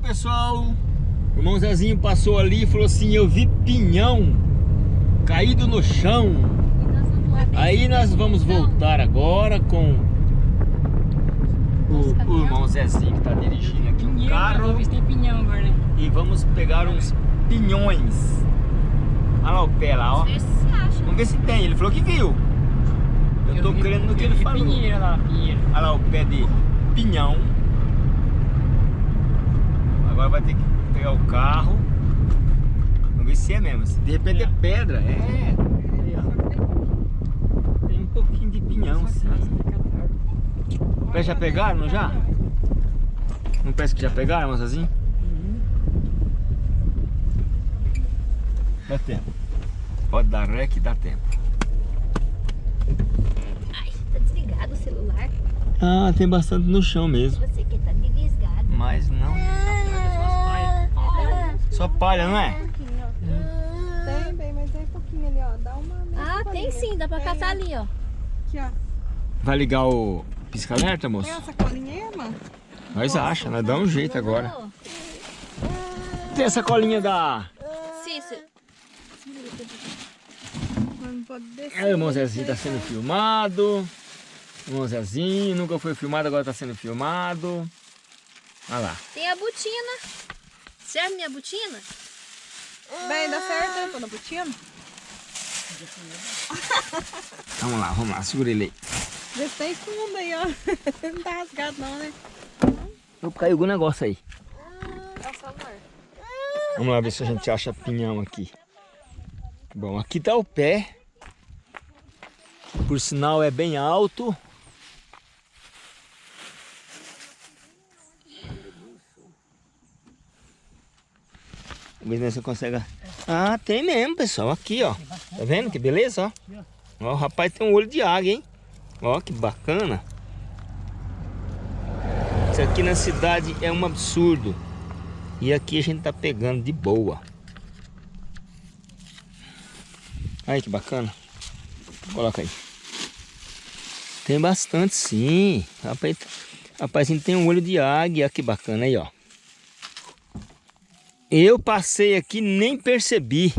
pessoal. O irmão Zezinho passou ali e falou assim, eu vi pinhão caído no chão. Aí nós vamos voltar agora com o, o irmão Zezinho que está dirigindo aqui um carro. Né? E vamos pegar uns pinhões. Olha lá o pé lá, ó. Vamos ver se tem. Ele falou que viu. Eu tô vi- crendo no que ele falou. pinheiro lá, pinheiro. Olha lá o pé de pinhão. Agora vai ter que pegar o carro. Vamos ver se é mesmo. Se de repente é pedra. É. Ó. Tem um pouquinho de pinhão, sim. O pé já pegaram, não já? Não parece que já pegaram, moçazinho? Dá tempo. Pode dar ré que dá tempo. Ai, tá desligado o celular. Ah, tem bastante no chão mesmo. Você que tá desligado. Mas não. Só palha, não é? Tem, bem, mas é pouquinho ali, ó. Dá uma. Ah, tem sim, dá pra catar ali, ó. Aqui, ó. Vai ligar o pisca-alerta, moço? Tem essa colinha aí, mano? Nós acha, nós dá um jeito agora. Tem essa colinha da... Cícero. É, o irmão Zezinho tá sendo filmado. O irmão Zezinho nunca foi filmado, agora tá sendo filmado. Olha lá. Tem a botina. Serve minha botina? Bem, dá certo, né? Tô na botina. Vamos lá, vamos lá, segura ele aí. Vê se tem fundo aí, ó. Não tá rasgado não, né? Eu caiu algum negócio aí. É o celular. Vamos lá ver se a gente acha pinhão aqui. Bom, aqui tá o pé. Por sinal é bem alto. Ver se você consegue. Ah, tem mesmo, pessoal. Aqui, ó. Tá vendo que beleza, ó? Ó, o rapaz tem um olho de águia, hein? Ó, que bacana. Isso aqui na cidade é um absurdo. E aqui a gente tá pegando de boa. Aí que bacana. Coloca aí. Tem bastante sim. Rapaz, rapazinho tem um olho de águia. Que bacana aí, ó. Eu passei aqui e nem percebi.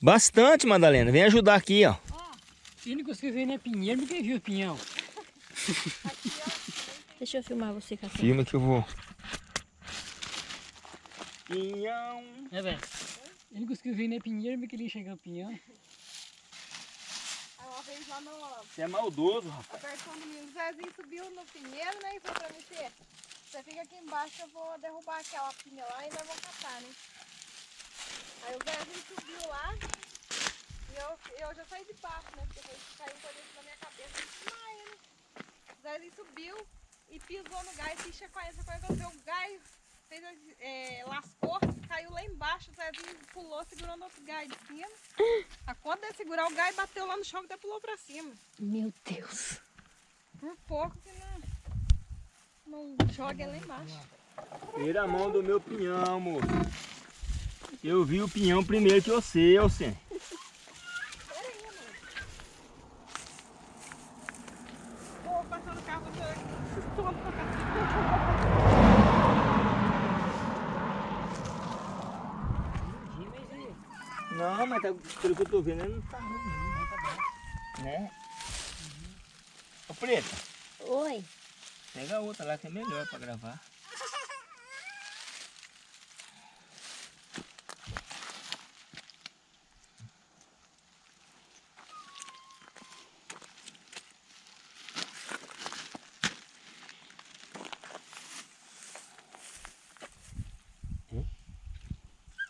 Bastante, Madalena. Vem ajudar aqui, ó. Se ele conseguiu ver, né, pinheiro, ninguém viu pinhão. Deixa eu filmar você, Cacá. Filma que eu vou. Pinhão. É, velho. Ele conseguiu ver, né, pinheiro, porque ele enxergou o pinhão. Aí uma vez lá no Você é maldoso, rapaz. o Zezinho subiu no pinheiro, né? E falou pra "Fê, você fica aqui embaixo, eu vou derrubar aquela pinha lá e nós vamos catar, né? Aí o Zezinho subiu lá e eu, eu já saí de baixo, né? Porque caiu um coisa na minha cabeça desmaiei, né? O Zezinho subiu e pisou no gás, e chacoalhou, chacoalhou, o gás, fez, é, lascou, caiu lá embaixo, o Zezinho pulou, segurando outro gás de cima. A conta de segurar o gás bateu lá no chão e até pulou pra cima. Meu Deus. Por pouco que não, não joga lá embaixo. Tira a mão do meu pinhão, moço. Eu vi o pinhão primeiro que você, cá. Não, mas tá, pelo que eu tô vendo, ele não tá ruim, não. Tá. Né? Ô, Preta, Oi. Pega outra lá que é melhor pra gravar.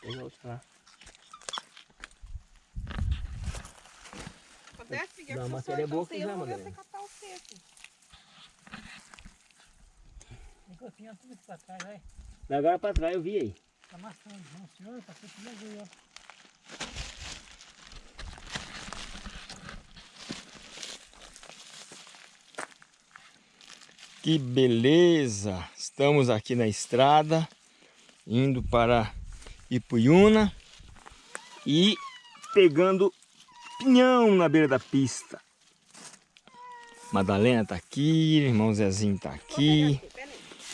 Pega outra lá. Acontece, Miguel, que uma eu sou matéria boa então, que eu já, vou ver Madalena. você catar o Ficou pinhão tudo aqui pra trás, vai. Da agora pra trás eu vi aí. Tá amassando. Não, senhor, passou pinhão aí, ó. Que beleza! Estamos aqui na estrada, indo para Ipuiuna e pegando pinhão na beira da pista. Madalena tá aqui, irmão Zezinho tá aqui.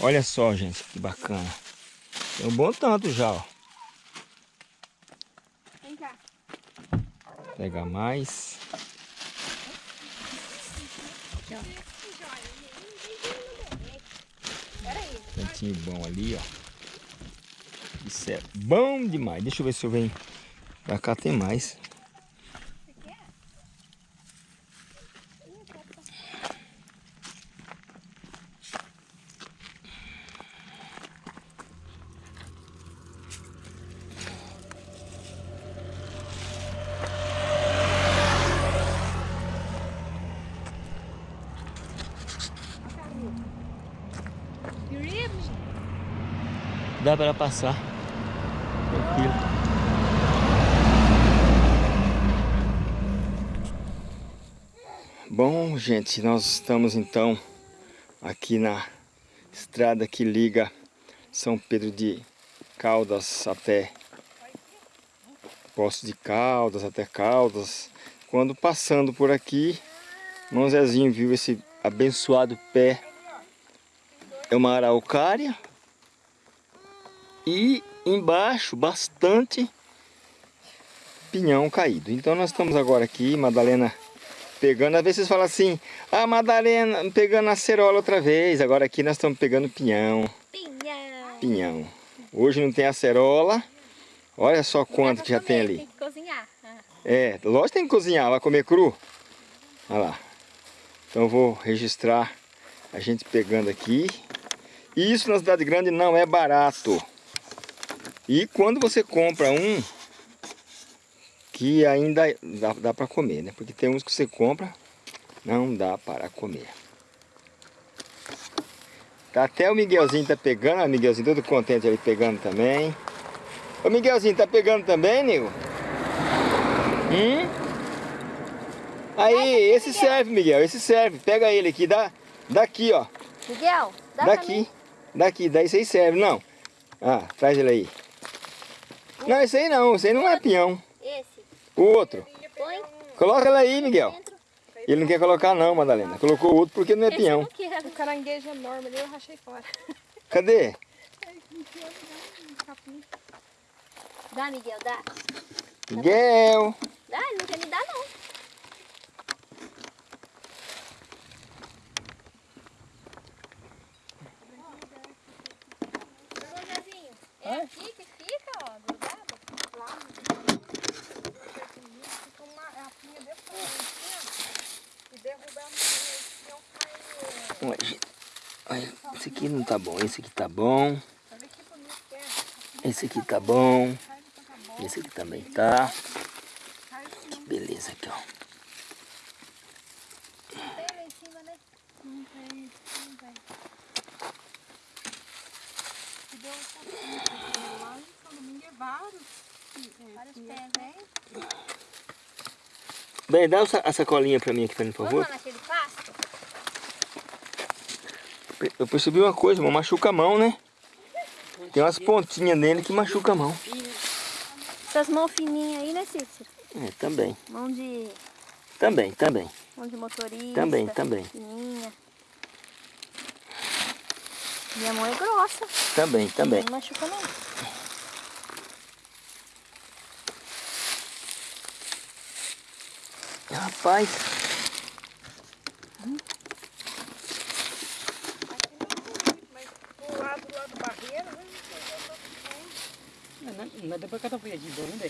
Olha só, gente, que bacana. Tem um bom tanto já, ó. Vem cá. Pegar mais. Cantinho bom ali, ó. Isso é bom demais. Deixa eu ver se eu venho pra cá, tem mais. Dá pra ela passar. Tranquilo. Bom, gente, nós estamos então aqui na estrada que liga São Pedro de Caldas até Poço de Caldas, até Caldas. Quando passando por aqui, irmão Zezinho viu esse abençoado pé. É uma araucária. E embaixo, bastante pinhão caído. Então nós estamos agora aqui, Madalena pegando. Às vezes vocês falam assim, ah, Madalena pegando a cerola outra vez. Agora aqui nós estamos pegando pinhão. Pinhão. Pinhão. Hoje não tem a cerola. Olha só quanto que já tem Tem ali. que cozinhar. É, lógico que tem que cozinhar, vai comer cru. Olha lá. Então eu vou registrar a gente pegando aqui. E isso na cidade grande não é barato. E quando você compra um, que ainda dá, dá para comer, né? Porque tem uns que você compra, não dá para comer. Tá até o Miguelzinho tá pegando, o Miguelzinho todo contente ali pegando também. Ô Miguelzinho, tá pegando também, nego? Hum? Aí, esse serve, Miguel, esse serve. Pega ele aqui, dá, daqui, ó. Miguel, dá Daqui, daqui, daí isso aí serve, não. Ah, traz ele aí. Não, esse aí não, esse aí não é peão. Esse. O outro. Põe Coloca ele aí, Miguel. Ele não quer colocar não, Madalena. Colocou o outro porque não é Esse peão. O caranguejo enorme ali eu rachei fora. Cadê? Dá, Miguel, dá. Miguel. Dá, ele não quer me dar, não. É aqui que fica, Olha, esse aqui não tá bom, esse aqui tá bom. Esse aqui tá bom. Esse aqui também tá. Cai sim. Que beleza aqui, ó. Tem lá em cima, né? Não tem, não tem. E deu um pouquinho lá em São Domingo é vários. é, Vários que pés, né? Bem, dá a sacolinha pra mim aqui, por Vamos favor. lá naquele pasto? Eu percebi uma coisa, irmão, machuca a mão, né? Tem umas pontinhas nele que machuca a mão. Essas mãos fininhas aí, né, Cícero? É, também. Mão de, Também, também. mão de motorista. Também, também. Fininha. Minha mão é grossa. Também, também. Não machuca, não. Rapaz, Mas do lado do barreiro, né? Não, não, não dá pra catar folha de boa, não dá.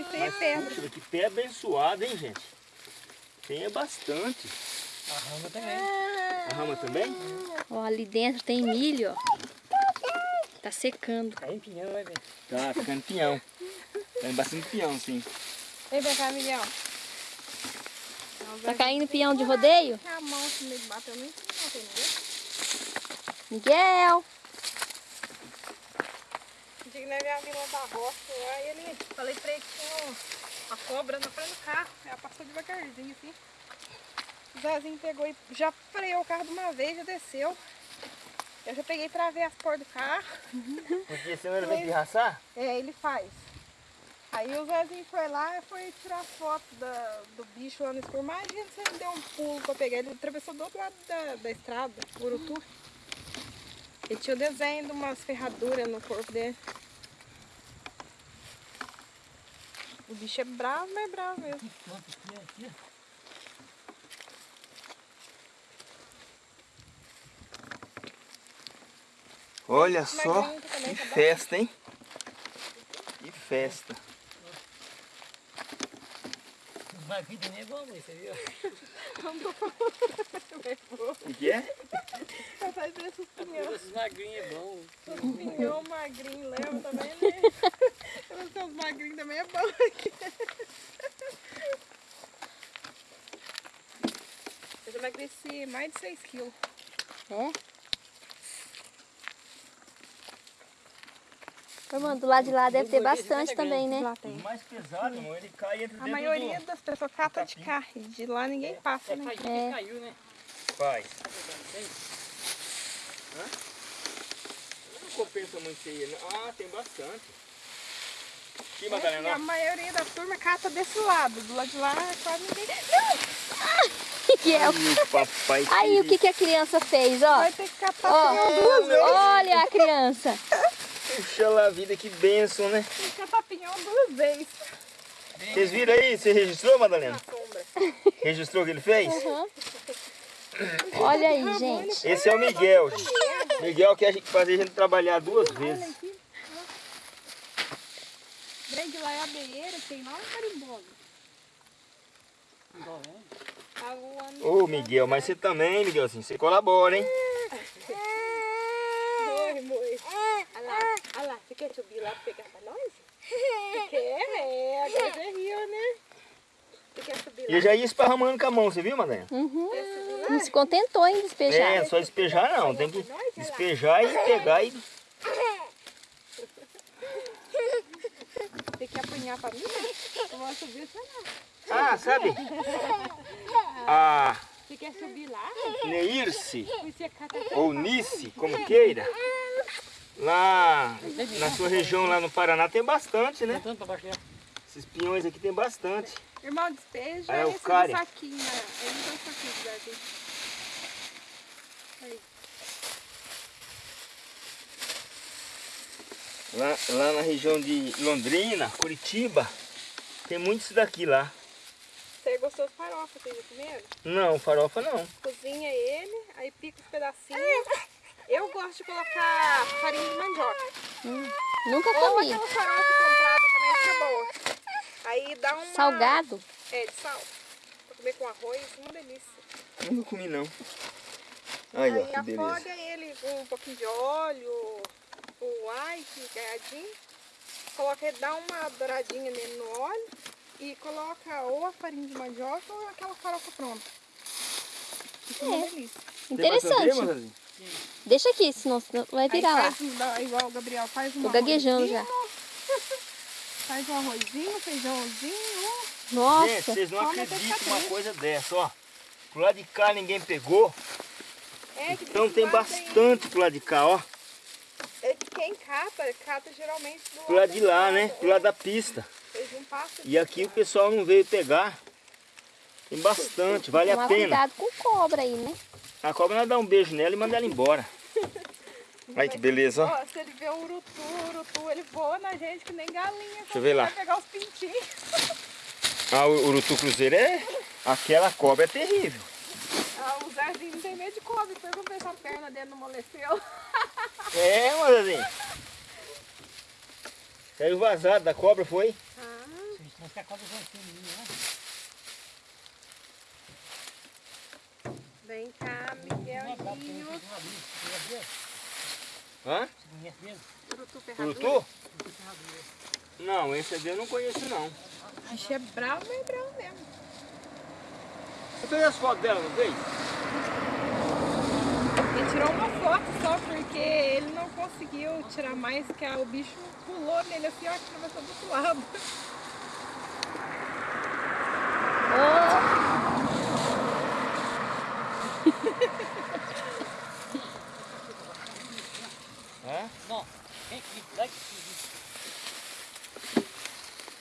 Isso aí é pedra. puxa, que pé abençoado, hein, gente? Tem é bastante. A rama também. A rama também? Ó, ali dentro tem milho, ó. Tá secando. Cai em pinhão, vai ver. Tá, ficando pinhão. Tem bastante pinhão, sim. Vem pra cá, Miguel. Tá caindo peão de rodeio? A mão assim meio bateu nem não tem ninguém. Miguel! Tinha que levar a Vila da Roça lá e ele. Falei pra ele que tinha uma cobra na frente do carro. Ela passou devagarzinho assim. O Zezinho pegou e já freou o carro de uma vez, já desceu. Eu já peguei pra ver as cores do carro. Porque senão ele vai pirraçar? É, ele faz. Aí o Zezinho foi lá e foi tirar foto da, do bicho lá no escuro. Imagina se ele deu um pulo pra pegar. Ele atravessou do outro lado da, da estrada, Urutu. Ele tinha o desenho de umas ferraduras no corpo dele. O bicho é bravo, mas é bravo mesmo. Quanto que aqui? Olha Esse só que tá festa, hein? Que festa. Os magrinhos também é bom, você viu? O que é? Vai fazer esses pinhão. Esses magrinhos é bom. Os pinhão magrinho leva também, né? Os seus magrinhos também é bom aqui. Eu já emagreci mais de 6 quilos. É? Mano, do lado de lá deve ter bastante também, né? O mais pesado, irmão, ele cai entre A maioria do... das pessoas cata de carro. e De lá ninguém passa, É, né? caiu, É. caiu, né? Faz. Não compensa muito isso aí. não. Ah, tem bastante. Aqui, É, e Madalena, a maioria da turma cata desse lado. Do lado de lá quase ninguém. O que, que é? Ai, o papai Aí, o que, que a criança fez, ó? Vai ter que catar Ó, duas vezes. olha a criança. Puxa lá a vida, que benção, né? Tem que catar pinhão duas vezes. Vocês viram aí? Você registrou, Madalena? Registrou o que ele fez? Uhum. Olha aí, gente. Esse é o Miguel. Miguel quer fazer a gente trabalhar duas vezes. Grande lá é tem lá um né? Tá. Ô, Miguel, mas você também, Miguelzinho, você colabora, hein? Morre, morre. Olha lá, olha lá. Você quer subir lá pra pegar pra nós? Você quer? É, agora você riu, né? Você quer subir E lá? eu já ia esparramando com a mão, você viu, Madalena? Uhum. Não se contentou em despejar. É, só despejar não, tem que despejar e pegar e... Tem Eu vou subir, você não. Ah, sabe? A Você quer subir lá? Neirce, cata ou Nice, como queira, lá na sua região lá no Paraná tem bastante, né? Né? Esses pinhões aqui tem bastante. Irmão, despeja é o esse saquinho, né? Ele não tem saquinho. Aí. Lá, lá na região de Londrina, Curitiba, tem muito isso daqui lá. Você gostou de farofa, vocês já comeram? Não, farofa não. Cozinha ele, aí pica os pedacinhos. Eu gosto de colocar farinha de mandioca. Nunca Ou comi. aquela farofa comprada também fica boa. Aí dá uma... Salgado? É, de sal. Pra comer com arroz, uma delícia. Nunca comi não. Aí, ó, Aí beleza. afoga ele com um pouquinho de óleo, o white, ganhadinho. Coloca, dá uma douradinha nele no óleo e coloca ou a farinha de mandioca ou aquela farofa pronta. Fica uma É. delícia. Tem Interessante. Deixa aqui, senão senão vai virar Aí lá. faz, um- dá- igual o Gabriel faz um Tô gaguejando já. Faz um arrozinho, feijãozinho. Gente, Nossa. vocês não acreditam uma coisa dessa, ó. Pro lado de cá ninguém pegou, É, que então tem bastante pro lado de cá, ó. Que quem cata, cata geralmente do Pro lado de lá, né? estrada. Pro lado da pista. E aqui o pessoal não veio pegar. Tem bastante, vale a pena. cuidado com cobra aí, né? A cobra nós dá um beijo nela e manda ela embora. Olha que beleza, ó. Ó, se ele vê o urutu, o urutu, ele voa na gente que nem galinha. Deixa eu ver lá. Vai pegar os pintinhos. Ah, o urutu cruzeiro é... Aquela cobra é terrível. Ah, o Zezinho não tem medo de cobra. Pergunta se a perna dele não amoleceu. É, mas assim... Saiu vazado da cobra, foi? Ah, Mas que a cobra já tem menino, né? vem cá, Miguelzinho. Hã? Urutu ferradura. Urutu? Não, esse aqui eu não conheço não. Achei bravo, mas é bravo mesmo. Você fez as fotos dela, não fez? Ele tirou uma foto só porque ele não conseguiu tirar mais, que o bicho pulou nele assim, ó, atravessou do outro lado. Hã? Não, vem aqui, vai aqui.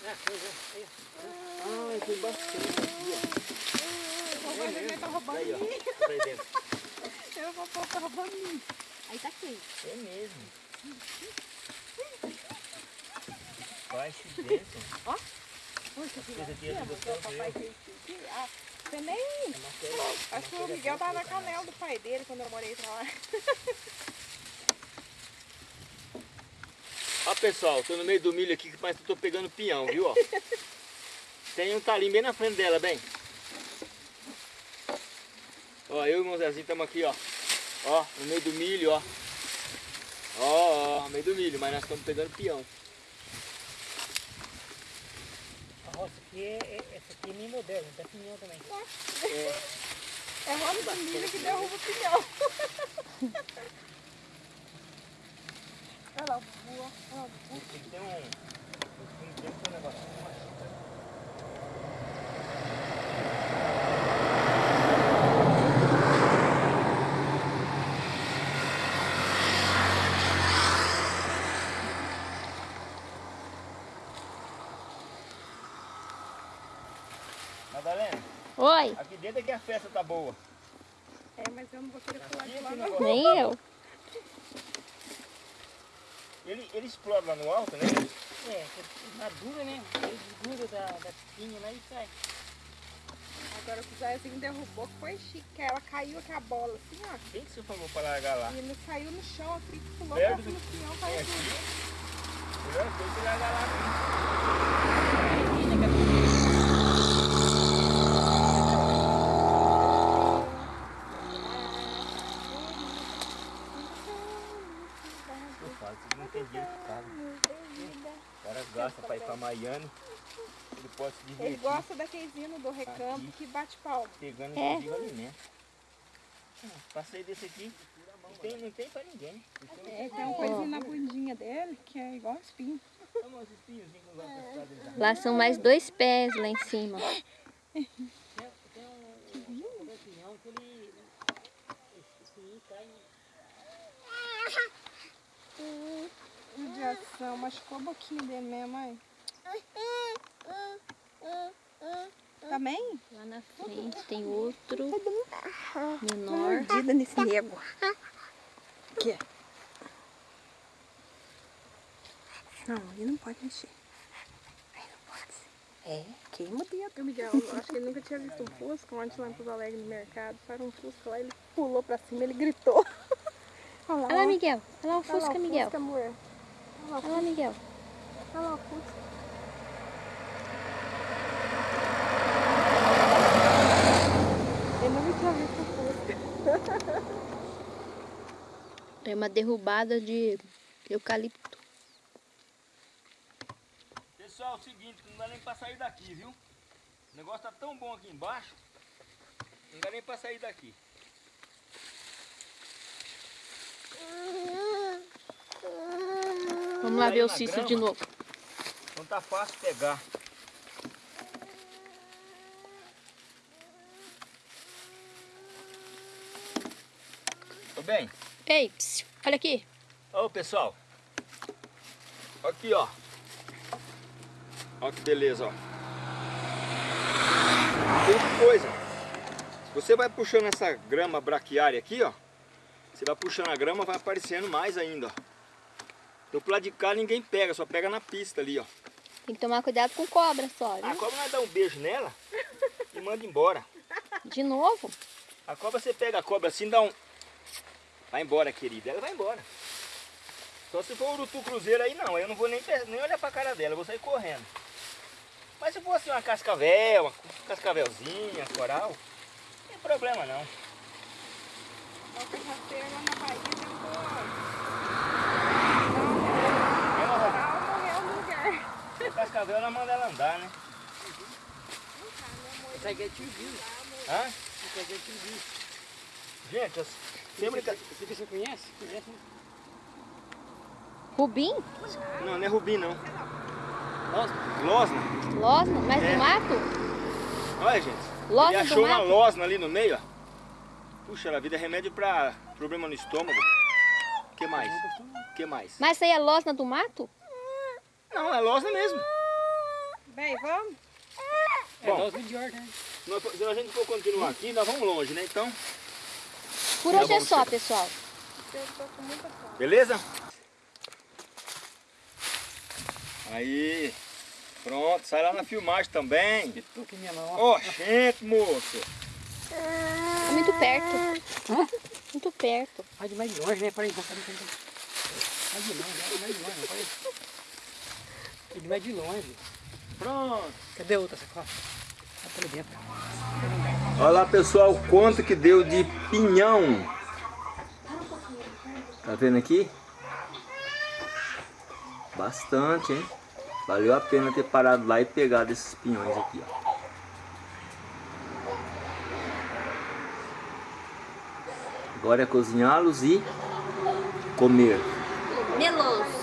Ah, foi, foi, foi. Ah, tem bastante aqui, O vovô tá roubando Aí, ó. mim. Tá aí dentro. O vovô tá roubando mim. Aí tá quente. É mesmo. Vai se dentro. Puxa, que Esse aqui é do o papai fez isso aqui. Ah, você nem... Acho que o Miguel tava na canela do pai dele quando eu morei pra lá. Ó pessoal, tô no meio do milho aqui, mas tô pegando pinhão, viu? Ó. Tem um talinho bem na frente dela, bem. Ó, eu e o irmão Zezinho estamos aqui, ó. Ó, no meio do milho, ó. Ó, ó, no meio do milho, mas nós estamos pegando pinhão. A roça aqui é, é, essa aqui é meio moderna, tem pinhão também. É roda de milho que derruba o pinhão. Olha lá, o voa. Olha lá, o voa. Tem que ter um... Tem que ter um negócio. Madalena, Oi, aqui dentro é que a festa tá boa. É, mas eu não vou querer pular de é lá negócio. nem eu. Ele, ele explode lá no alto, né? É, madura, né? Ele desgruda da, da pinha lá e sai. Agora o que o Zezinho derrubou que foi chique, que ela caiu com a bola assim, ó. Quem que você falou pra largar lá? E ele caiu no chão, assim, pulou Perto pra do- cima do pinhão, É caiu aqui. tudo. Melhor coisa é largar lá mesmo. Vocês não têm dinheiro que. O cara gasta pra ir pra Miami, ele pode se Ele divertir gosta daqueles hinos do recampo Aqui. que bate palma. pegando É. inclusive alimento. Ah, Passei desse aqui, não tem, não tem pra ninguém. É, tem uma coisinha na bundinha dele que é igual espinho. Lá são mais dois pés lá em cima. Tem, tem um, um pinhão que ele. Esse pinhão cai. Judiação, machucou a boquinha dele mesmo, mãe. Também? Lá na frente tem outro menor. Mordida nesse nego. Aqui. Não, ele não pode mexer. Aí não pode. É, queima o dedo. Miguel, eu acho que ele nunca tinha visto um Fusca. Ontem lá em Pouso Alegre no mercado, para um Fusca lá, ele pulou pra cima, ele gritou. Olha lá, Olha. Miguel. Olha lá o Olha lá, Fusca, o Miguel. Fusca, amor. Olha lá, Olha Miguel. Olha lá o Fusca. Eu tinha visto um Fusca. É uma derrubada de eucalipto. Pessoal, é o seguinte, não dá nem pra sair daqui, viu? O negócio tá tão bom aqui embaixo, não dá nem pra sair daqui. Vamos lá ver o Cício de novo. Não tá fácil pegar. Tô bem? Ei, psiu, olha aqui. Ô pessoal, aqui ó, ó que beleza ó. Tem coisa, você vai puxando essa grama braquiária aqui ó, você vai puxando a grama vai aparecendo mais ainda ó. Então pro lado de cá ninguém pega, só pega na pista ali ó. Tem que tomar cuidado com cobra só, A viu? cobra vai dar um beijo nela e manda embora. De novo. A cobra você pega a cobra assim, dá um. Vai embora, querida. Ela vai embora. Só se for urutu cruzeiro aí não, aí eu não vou nem, nem olhar pra cara dela, eu vou sair correndo. Mas se fosse uma cascavel, uma cascavelzinha, coral, não tem problema não. Cascavel ela manda ela andar, né? Isso aqui é tio Hã? Isso aqui é tio Gente, sempre. Esse aqui você conhece? Conhece? Rubim? Não, não é rubim não. Nossa, Losna. Losna? Mas É. do mato? Olha, gente. Losna Ele achou uma mato? losna ali no meio, ó. Puxa, a vida é remédio pra problema no estômago. O que mais? O que mais? Mas isso aí é losna do mato? Não, é losna mesmo. Bem, vamos? É Bom. nós de ordem. Nós- se a gente for continuar aqui, nós vamos longe, né? Então, Por hoje é só, pessoal. Eu tô com muita fome. beleza? Aí, pronto, sai lá na filmagem também. Ó. Ó, gente, moço. Muito perto. Muito perto. Vai de mais de longe, né? Peraí, peraí. Vai de longe, vai mais de longe, peraí. Vai de mais de longe. Pronto. Cadê a outra sacola? Tá por dentro. Olha lá, pessoal, quanto que deu de pinhão. Tá vendo aqui? Bastante, hein? Valeu a pena ter parado lá e pegado esses pinhões aqui, ó. Agora é cozinhá-los e comer. Meloso.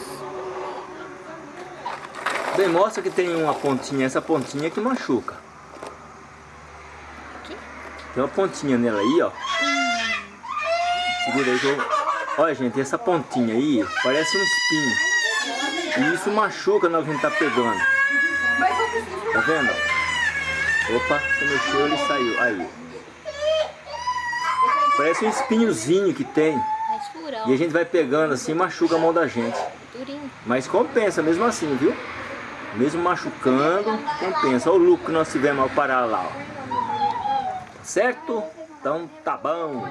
Bem, mostra que tem uma pontinha, essa pontinha que machuca. Aqui? Tem uma pontinha nela aí, ó. Segura aí que eu... Olha, gente, essa pontinha aí parece um espinho. E isso machuca na hora que a gente tá pegando. Tá vendo? Opa, você mexeu, ele saiu. Aí. Parece um espinhozinho que tem. Escurão. E a gente vai pegando assim, machuca a mão da gente. Mas compensa mesmo assim, viu? Mesmo machucando, compensa. Olha o lucro que nós tivemos ao parar lá, ó. Certo? Então tá bom.